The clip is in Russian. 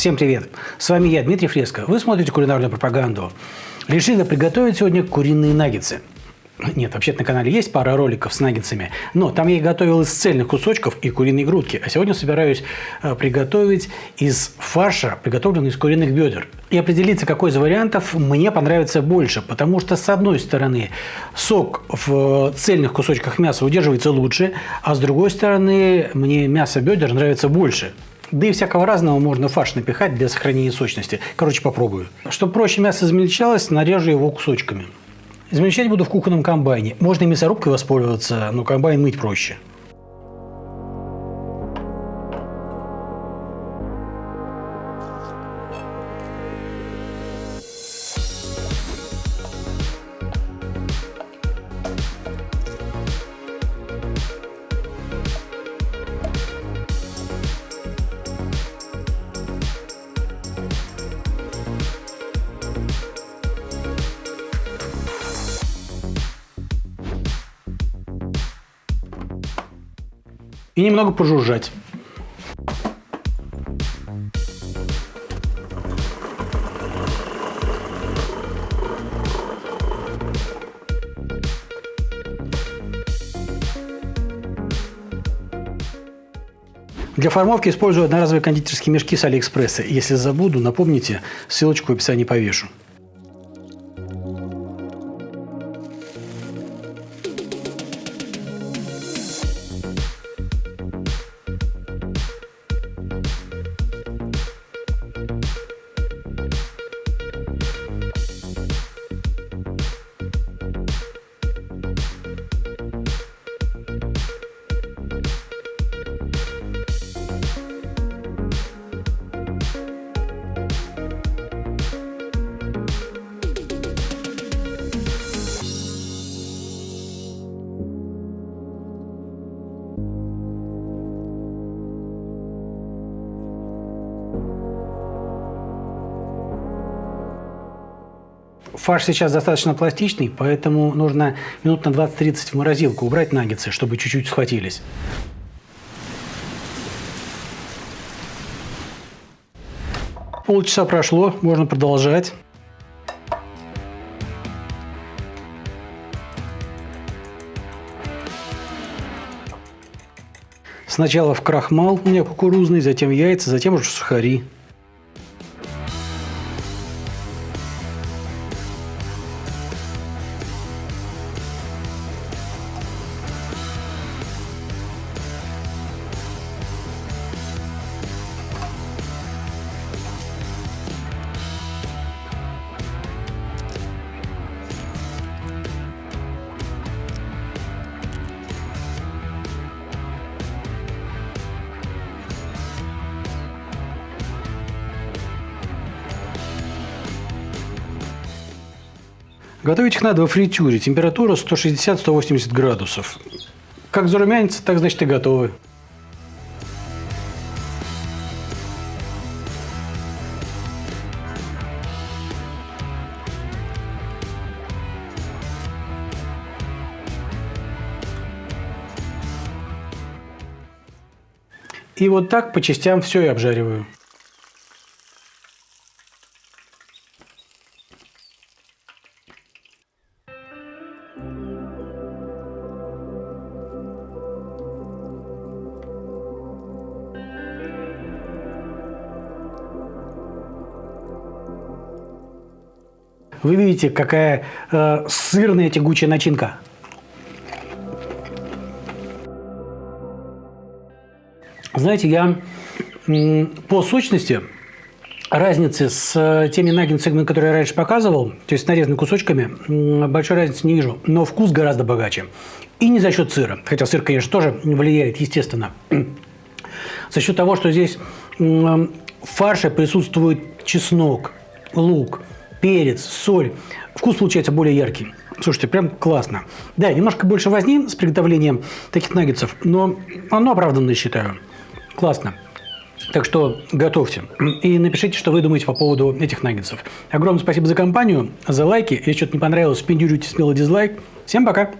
Всем привет! С вами я, Дмитрий Фреско. Вы смотрите кулинарную пропаганду. Решили приготовить сегодня куриные наггетсы. Нет, вообще на канале есть пара роликов с наггетсами, но там я их готовил из цельных кусочков и куриной грудки. А сегодня собираюсь э, приготовить из фарша, приготовленный из куриных бедер. И определиться, какой из вариантов мне понравится больше. Потому что, с одной стороны, сок в цельных кусочках мяса удерживается лучше, а с другой стороны, мне мясо бедер нравится больше. Да и всякого разного можно фарш напихать для сохранения сочности. Короче, попробую. Чтобы проще мясо измельчалось, нарежу его кусочками. Измельчать буду в кухонном комбайне. Можно и мясорубкой воспользоваться, но комбайн мыть проще. И немного пожужжать. Для формовки использую одноразовые кондитерские мешки с Алиэкспресса. Если забуду, напомните, ссылочку в описании повешу. Фарш сейчас достаточно пластичный, поэтому нужно минут на 20-30 в морозилку убрать наггетсы, чтобы чуть-чуть схватились. Полчаса прошло, можно продолжать. Сначала в крахмал у меня кукурузный, затем яйца, затем уже сухари. Готовить их надо во фритюре. Температура 160-180 градусов. Как зарумянится, так значит и готовы. И вот так по частям все и обжариваю. Вы видите, какая э, сырная тягучая начинка. Знаете, я по сочности разницы с э, теми наггетсами, которые я раньше показывал, то есть с нарезанными кусочками, большой разницы не вижу. Но вкус гораздо богаче. И не за счет сыра. Хотя сыр, конечно, тоже влияет, естественно. За счет того, что здесь в фарше присутствует чеснок, лук, перец, соль. Вкус получается более яркий. Слушайте, прям классно. Да, немножко больше возни с приготовлением таких наггетсов, но оно оправданно, считаю. Классно. Так что готовьте. И напишите, что вы думаете по поводу этих наггетсов. Огромное спасибо за компанию, за лайки. Если что-то не понравилось, пиндюрите смело дизлайк. Всем пока!